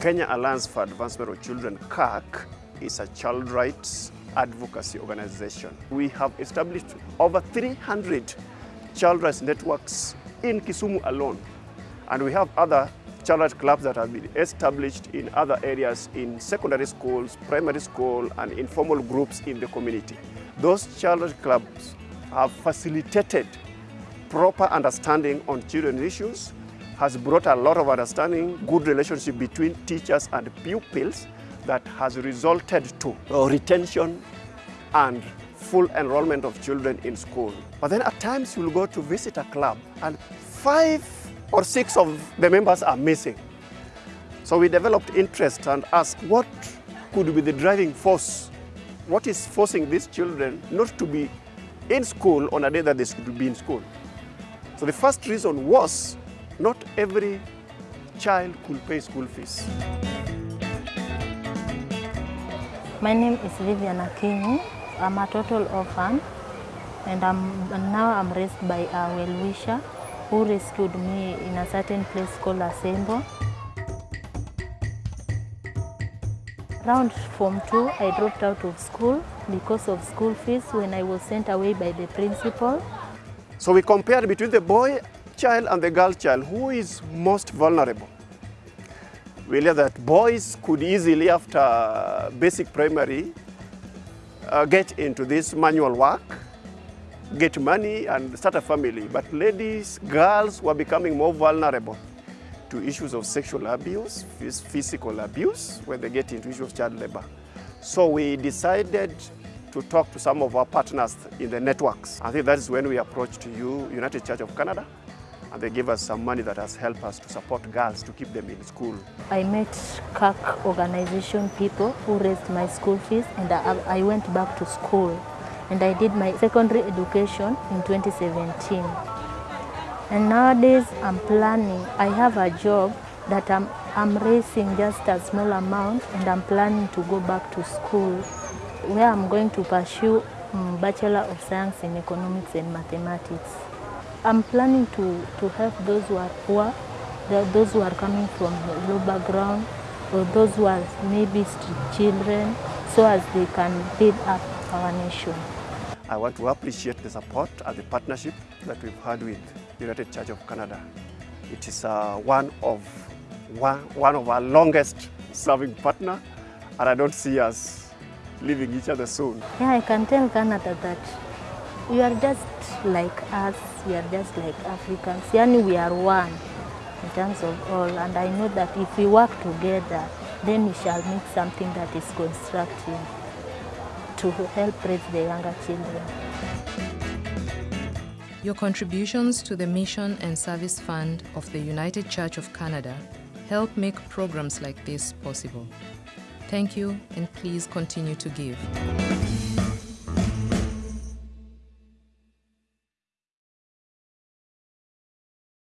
Kenya Alliance for Advancement of Children, CAC, is a child rights advocacy organization. We have established over 300 child rights networks in Kisumu alone. And we have other child rights clubs that have been established in other areas in secondary schools, primary school, and informal groups in the community. Those child rights clubs have facilitated proper understanding on children's issues, has brought a lot of understanding, good relationship between teachers and pupils that has resulted to retention and full enrollment of children in school. But then at times you'll go to visit a club and five or six of the members are missing. So we developed interest and asked what could be the driving force? What is forcing these children not to be in school on a day that they should be in school? So the first reason was not every child could pay school fees. My name is Vivian Akinyi. I'm a total orphan and, I'm, and now I'm raised by a well-wisher who rescued me in a certain place called Asembo. Around Form 2, I dropped out of school because of school fees when I was sent away by the principal. So we compared between the boy child and the girl child, who is most vulnerable. We realized that boys could easily, after basic primary, uh, get into this manual work, get money and start a family. But ladies, girls were becoming more vulnerable to issues of sexual abuse, physical abuse, when they get into issues of child labor. So we decided to talk to some of our partners in the networks. I think that is when we approached you, United Church of Canada, and they gave us some money that has helped us to support girls to keep them in school. I met CAC organization people who raised my school fees and I, went back to school and I did my secondary education in 2017. And nowadays I'm planning, I have a job that I'm, I'm raising just a small amount and I'm planning to go back to school where I'm going to pursue um, Bachelor of Science in Economics and Mathematics. I'm planning to, to help those who are poor, those who are coming from low background, or those who are maybe street children, so as they can build up our nation. I want to appreciate the support and the partnership that we've had with the United Church of Canada. It is uh, one, of, one, one of our longest serving partner, and I don't see us leaving each other soon. Yeah, I can tell Canada that you are just like us, we are just like Africans. Yani we are one in terms of all, and I know that if we work together, then we shall make something that is constructive to help raise the younger children. Your contributions to the Mission and Service Fund of the United Church of Canada help make programs like this possible. Thank you and please continue to give.